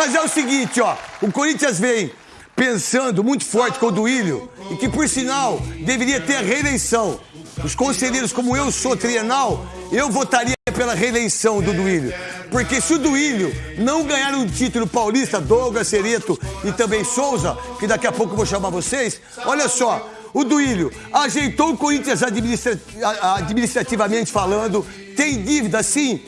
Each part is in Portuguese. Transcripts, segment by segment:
Mas é o seguinte, ó. O Corinthians vem pensando muito forte com o Duílio e que, por sinal, deveria ter a reeleição. Os conselheiros, como eu sou trienal, eu votaria pela reeleição do Duílio. Porque se o Duílio não ganhar um título paulista, Douglas, Cereto e também Souza, que daqui a pouco eu vou chamar vocês, olha só, o Duílio ajeitou o Corinthians administra administrativamente falando, tem dívida sim.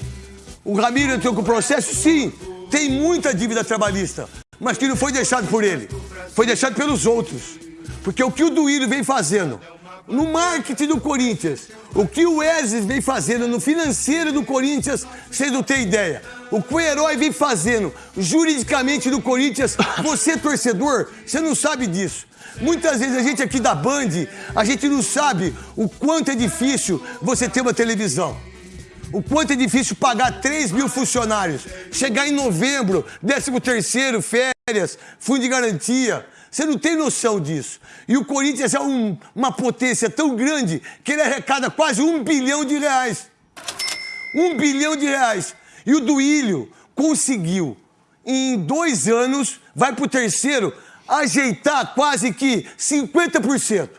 O Ramiro entrou com processo, sim. Tem muita dívida trabalhista, mas que não foi deixado por ele, foi deixado pelos outros. Porque o que o Duílio vem fazendo no marketing do Corinthians, o que o Wesley vem fazendo no financeiro do Corinthians, vocês não têm ideia. O que o herói vem fazendo juridicamente no Corinthians, você torcedor, você não sabe disso. Muitas vezes a gente aqui da Band, a gente não sabe o quanto é difícil você ter uma televisão. O quanto é difícil pagar 3 mil funcionários. Chegar em novembro, 13 terceiro, férias, fundo de garantia. Você não tem noção disso. E o Corinthians é um, uma potência tão grande que ele arrecada quase um bilhão de reais. Um bilhão de reais. E o Duílio conseguiu, em dois anos, vai para o terceiro, ajeitar quase que 50%.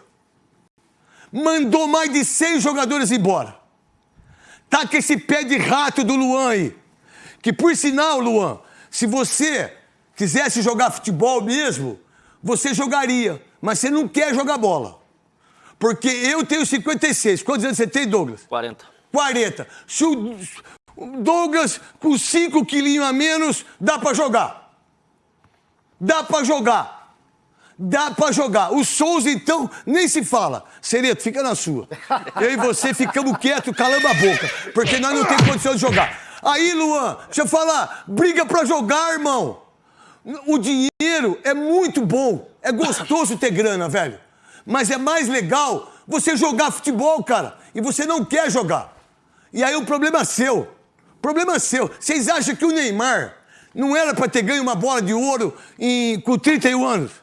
Mandou mais de 100 jogadores embora. Tá com esse pé de rato do Luan aí. Que por sinal, Luan, se você quisesse jogar futebol mesmo, você jogaria, mas você não quer jogar bola. Porque eu tenho 56. Quantos anos você tem, Douglas? 40. 40. Se o Douglas, com 5 quilinhos a menos, dá para jogar. Dá para jogar. Dá para jogar. O Souza, então, nem se fala. Sereto, fica na sua. Eu e você ficamos quietos, calando a boca. Porque nós não temos condição de jogar. Aí, Luan, deixa eu falar. Briga para jogar, irmão. O dinheiro é muito bom, é gostoso ter grana, velho. Mas é mais legal você jogar futebol, cara. E você não quer jogar. E aí o problema é seu. Problema é seu. Vocês acham que o Neymar não era para ter ganho uma bola de ouro em, com 31 anos?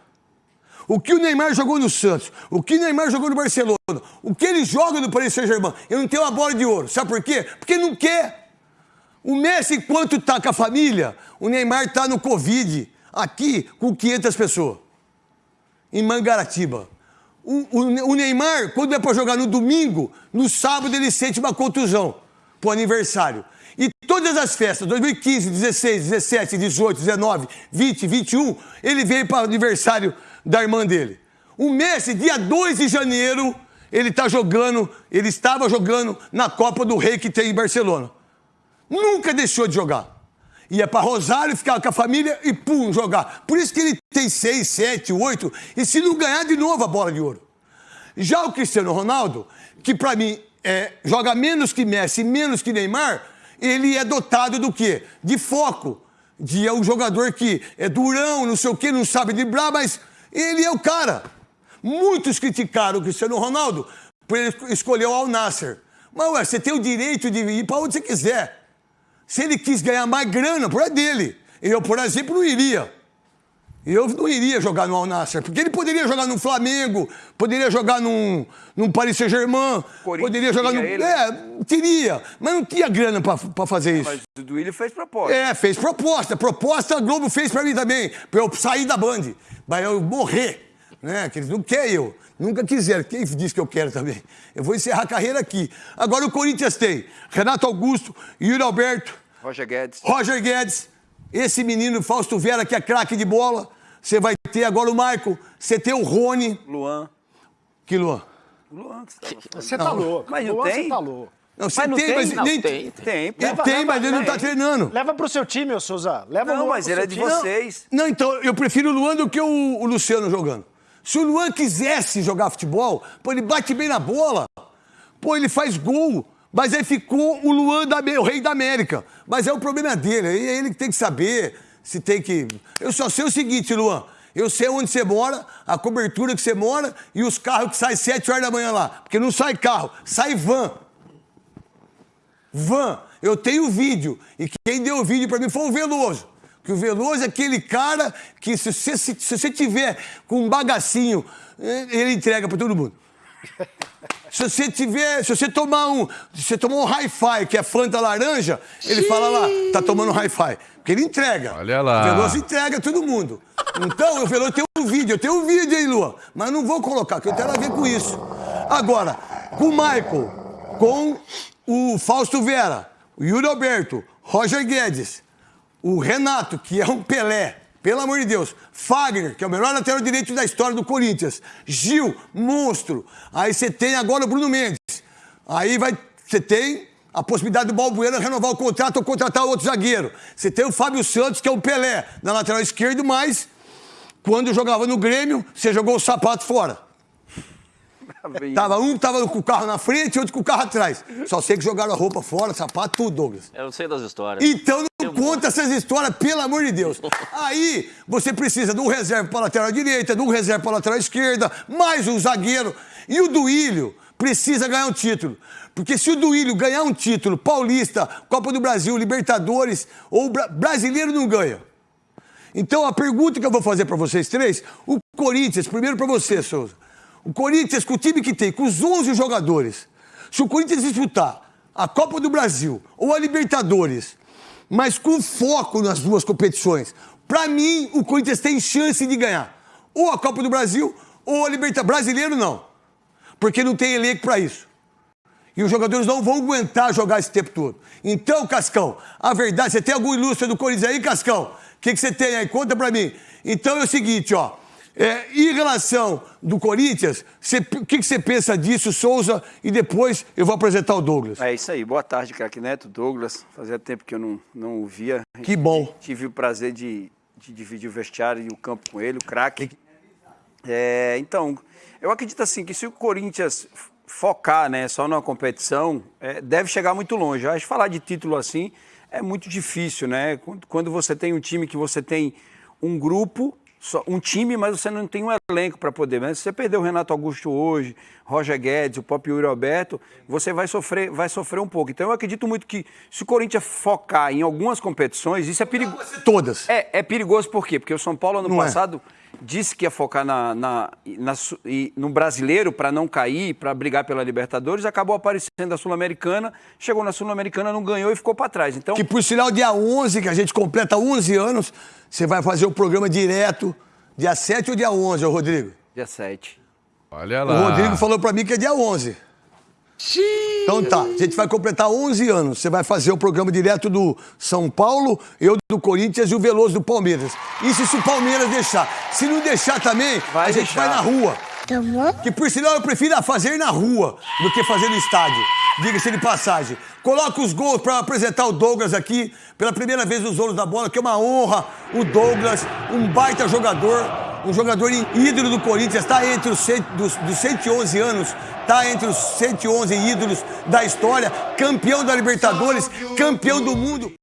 O que o Neymar jogou no Santos, o que o Neymar jogou no Barcelona, o que ele joga no Paris Saint-Germain, eu não tenho uma bola de ouro. Sabe por quê? Porque não quer. O Messi, enquanto está com a família, o Neymar está no Covid, aqui com 500 pessoas, em Mangaratiba. O, o, o Neymar, quando é para jogar no domingo, no sábado ele sente uma contusão pro aniversário. E todas as festas, 2015, 16, 17, 18, 19, 20, 21, ele veio para o aniversário da irmã dele. O Messi, dia 2 de janeiro, ele está jogando, ele estava jogando na Copa do Rei que tem em Barcelona. Nunca deixou de jogar. Ia para Rosário, ficava com a família e pum, jogar. Por isso que ele tem seis, sete, oito, e se não ganhar de novo a bola de ouro. Já o Cristiano Ronaldo, que para mim é, joga menos que Messi, menos que Neymar, ele é dotado do quê? De foco. De é um jogador que é durão, não sei o quê, não sabe driblar, mas ele é o cara. Muitos criticaram o Cristiano Ronaldo por ele escolher o Al Nasser. Mas ué, você tem o direito de ir para onde você quiser. Se ele quis ganhar mais grana, por é dele. Eu, por exemplo, não iria. Eu não iria jogar no Al Nassr, porque ele poderia jogar no Flamengo, poderia jogar num, num Paris Saint-Germain, poderia jogar no. Ele. É, teria, mas não tinha grana para fazer isso. Mas o Duílio fez proposta. É, fez proposta. Proposta a Globo fez para mim também, para eu sair da Band, para eu morrer. Né? Que eles não querem eu. Nunca quiseram. Quem disse que eu quero também? Eu vou encerrar a carreira aqui. Agora o Corinthians tem Renato Augusto, Yuri Alberto, Roger Guedes. Roger Guedes. Esse menino Fausto Vera, que é craque de bola. Você vai ter agora o Michael. Você tem o Rony. Luan. Que Luan? Luan, você tá louco. Mas não Luan, tem? Você tá louco. Não, você tem, tem, mas não, nem tem. Tem, tem, leva, tem leva, mas ele não tá treinando. Leva pro seu time, ô Souza. Leva não, mas ele é de time. vocês. Não, então eu prefiro o Luan do que o, o Luciano jogando. Se o Luan quisesse jogar futebol, pô, ele bate bem na bola. Pô, ele faz gol. Mas aí ficou o Luan, da, o rei da América. Mas é o problema dele, aí é ele que tem que saber se tem que... Eu só sei o seguinte, Luan, eu sei onde você mora, a cobertura que você mora e os carros que saem 7 horas da manhã lá. Porque não sai carro, sai van. Van. Eu tenho vídeo. E quem deu o vídeo para mim foi o Veloso. Que o Veloso é aquele cara que, se você, se, se você tiver com um bagacinho, ele entrega para todo mundo. Se você tiver, se você tomar um, se você tomar um hi-fi, que é Fanta laranja, ele fala lá, tá tomando hi-fi. Porque ele entrega. Olha lá. O Veloso entrega todo mundo. Então, o Veloso tem um vídeo, eu tenho um vídeo aí, Lua. Mas não vou colocar, porque eu tenho a ver com isso. Agora, com o Michael, com o Fausto Vera, o Yuri Alberto, Roger Guedes, o Renato, que é um Pelé, pelo amor de Deus. Fagner, que é o melhor lateral direito da história do Corinthians. Gil, monstro. Aí você tem agora o Bruno Mendes. Aí vai, você tem a possibilidade do Balbuena renovar o contrato ou contratar outro zagueiro. Você tem o Fábio Santos, que é o Pelé, na lateral esquerda, mas quando jogava no Grêmio, você jogou o sapato fora. Tava um tava com o carro na frente e outro com o carro atrás. Só sei que jogaram a roupa fora, sapato, tudo, Douglas. Eu não sei das histórias. Então conta essas histórias, pelo amor de Deus. Aí você precisa de um reserva para lateral direita, de um reserva para lateral esquerda, mais um zagueiro. E o Duílio precisa ganhar um título. Porque se o Duílio ganhar um título, Paulista, Copa do Brasil, Libertadores, ou bra brasileiro não ganha. Então a pergunta que eu vou fazer para vocês três, o Corinthians, primeiro para você, Souza. O Corinthians, com o time que tem, com os 11 jogadores, se o Corinthians disputar a Copa do Brasil ou a Libertadores, mas com foco nas duas competições, para mim o Corinthians tem chance de ganhar. Ou a Copa do Brasil ou a Libertadores. Brasileiro não. Porque não tem elenco para isso. E os jogadores não vão aguentar jogar esse tempo todo. Então, Cascão, a verdade, você tem algum ilustre do Corinthians aí, Cascão? O que, que você tem aí? Conta pra mim. Então é o seguinte, ó. É, em relação do Corinthians, o que, que você pensa disso, Souza? E depois eu vou apresentar o Douglas. É isso aí. Boa tarde, craque Neto, Douglas. Fazia tempo que eu não, não o via. Que bom. Tive o prazer de, de dividir o vestiário e o campo com ele, o craque. É, então, eu acredito assim que se o Corinthians focar né, só numa competição, é, deve chegar muito longe. Acho que falar de título assim é muito difícil, né? Quando, quando você tem um time que você tem um grupo só, um time, mas você não tem um elenco para poder. Mas se você perder o Renato Augusto hoje, Roger Guedes, o próprio Yuri Alberto, você vai sofrer, vai sofrer um pouco. Então eu acredito muito que se o Corinthians focar em algumas competições, isso é perigoso. Todas. É, é perigoso por quê? Porque o São Paulo ano Não é. Disse que ia focar na, na, na no brasileiro para não cair, para brigar pela Libertadores, acabou aparecendo a Sul-Americana, chegou na Sul-Americana, não ganhou e ficou para trás. Então, Que por sinal, dia 11, que a gente completa 11 anos, você vai fazer o programa direto, dia 7 ou dia 11, ô Rodrigo? dia 7. Olha O lá. Rodrigo falou pra mim que é dia 11. Então tá, a gente vai completar 11 anos. Você vai fazer o programa direto do São Paulo, eu do Corinthians e o Veloso do Palmeiras. Isso se o Palmeiras deixar. Se não deixar também, Vai a gente deixar. vai na rua. Que por sinal eu prefiro fazer na rua do que fazer no estádio. Diga-se de passagem. Coloca os gols para apresentar o Douglas aqui, pela primeira vez nos Ouros da Bola, que é uma honra. O Douglas, um baita jogador, um jogador ídolo do Corinthians, está entre os, dos, dos 111 anos, está entre os 111 ídolos da história, campeão da Libertadores, campeão do mundo.